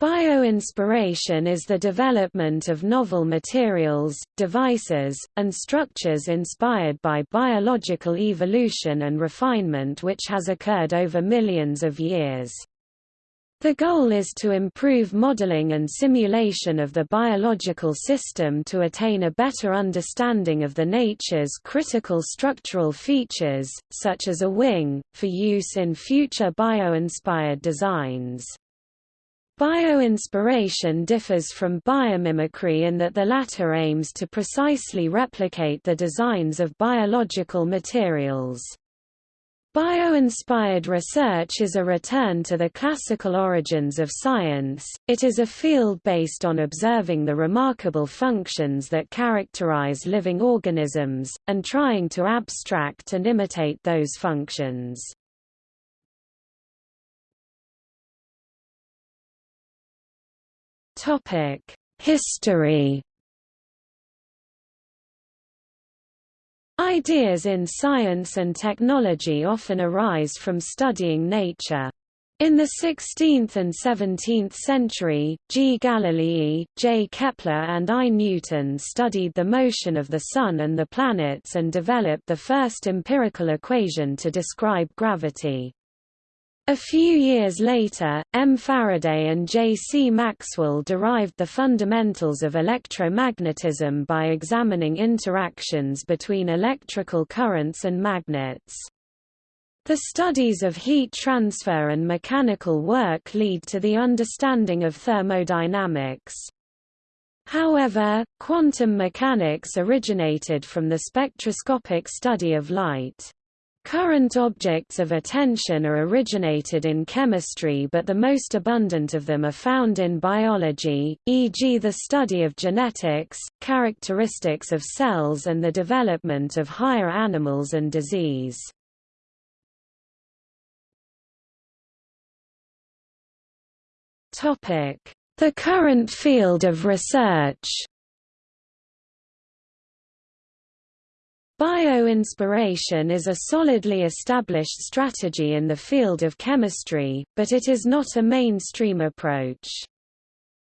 Bioinspiration is the development of novel materials, devices, and structures inspired by biological evolution and refinement which has occurred over millions of years. The goal is to improve modeling and simulation of the biological system to attain a better understanding of the nature's critical structural features, such as a wing, for use in future bio-inspired designs. Bioinspiration differs from biomimicry in that the latter aims to precisely replicate the designs of biological materials. Bio-inspired research is a return to the classical origins of science, it is a field based on observing the remarkable functions that characterize living organisms, and trying to abstract and imitate those functions. History Ideas in science and technology often arise from studying nature. In the 16th and 17th century, G. Galilei, J. Kepler and I. Newton studied the motion of the Sun and the planets and developed the first empirical equation to describe gravity. A few years later, M. Faraday and J. C. Maxwell derived the fundamentals of electromagnetism by examining interactions between electrical currents and magnets. The studies of heat transfer and mechanical work lead to the understanding of thermodynamics. However, quantum mechanics originated from the spectroscopic study of light. Current objects of attention are originated in chemistry but the most abundant of them are found in biology, e.g. the study of genetics, characteristics of cells and the development of higher animals and disease. The current field of research Bioinspiration is a solidly established strategy in the field of chemistry, but it is not a mainstream approach.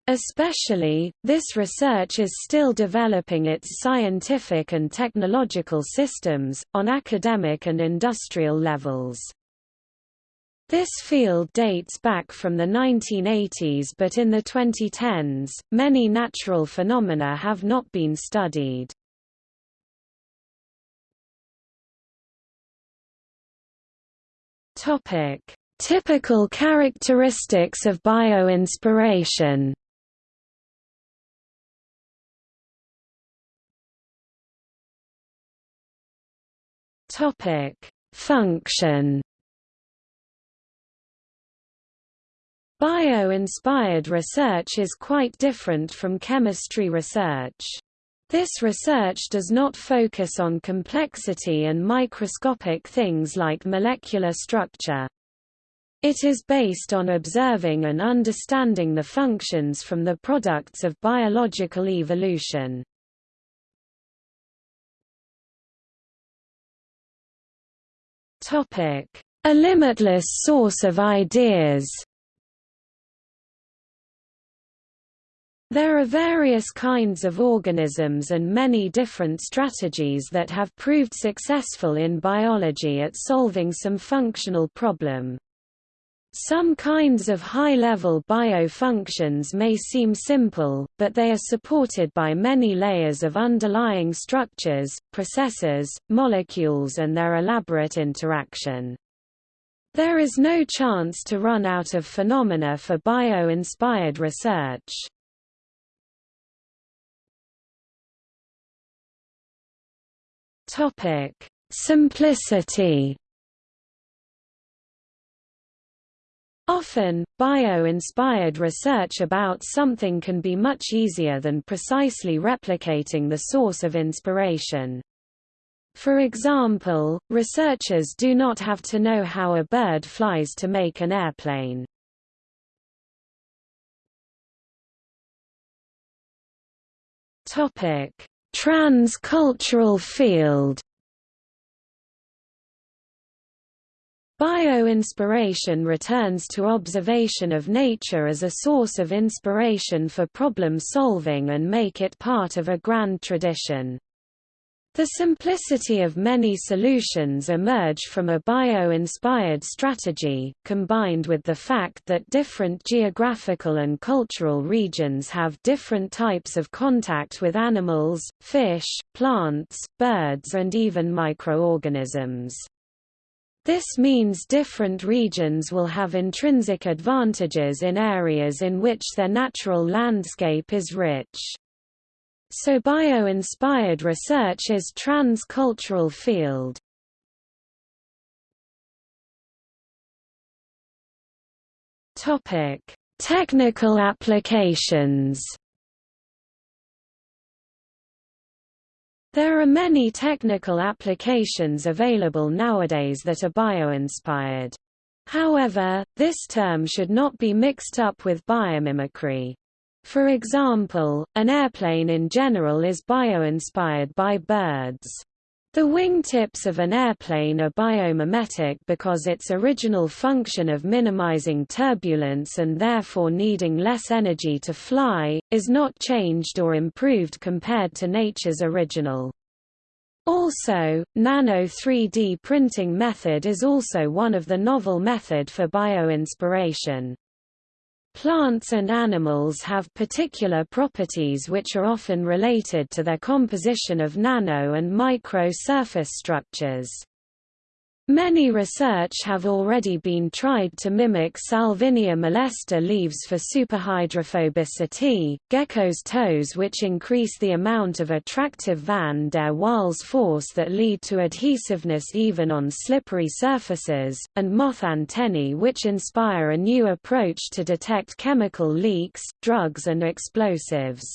Especially, this research is still developing its scientific and technological systems, on academic and industrial levels. This field dates back from the 1980s but in the 2010s, many natural phenomena have not been studied. Topic: Typical characteristics of bioinspiration. Topic: Function. Bio-inspired research is quite different from chemistry research. This research does not focus on complexity and microscopic things like molecular structure. It is based on observing and understanding the functions from the products of biological evolution. A limitless source of ideas There are various kinds of organisms and many different strategies that have proved successful in biology at solving some functional problem. Some kinds of high-level biofunctions may seem simple, but they are supported by many layers of underlying structures, processes, molecules and their elaborate interaction. There is no chance to run out of phenomena for bio-inspired research. Topic: Simplicity. Often, bio-inspired research about something can be much easier than precisely replicating the source of inspiration. For example, researchers do not have to know how a bird flies to make an airplane. Topic: Trans-cultural field Bio-inspiration returns to observation of nature as a source of inspiration for problem solving and make it part of a grand tradition. The simplicity of many solutions emerge from a bio-inspired strategy, combined with the fact that different geographical and cultural regions have different types of contact with animals, fish, plants, birds and even microorganisms. This means different regions will have intrinsic advantages in areas in which their natural landscape is rich. So bio-inspired research is trans-cultural field. Topic: Technical applications. There are many technical applications available nowadays that are bio-inspired. However, this term should not be mixed up with biomimicry. For example, an airplane in general is bio-inspired by birds. The wingtips of an airplane are biomimetic because its original function of minimizing turbulence and therefore needing less energy to fly, is not changed or improved compared to nature's original. Also, nano 3D printing method is also one of the novel method for bioinspiration. Plants and animals have particular properties which are often related to their composition of nano and micro surface structures. Many research have already been tried to mimic Salvinia molesta leaves for superhydrophobicity, gecko's toes which increase the amount of attractive van der Waals force that lead to adhesiveness even on slippery surfaces, and moth antennae which inspire a new approach to detect chemical leaks, drugs and explosives.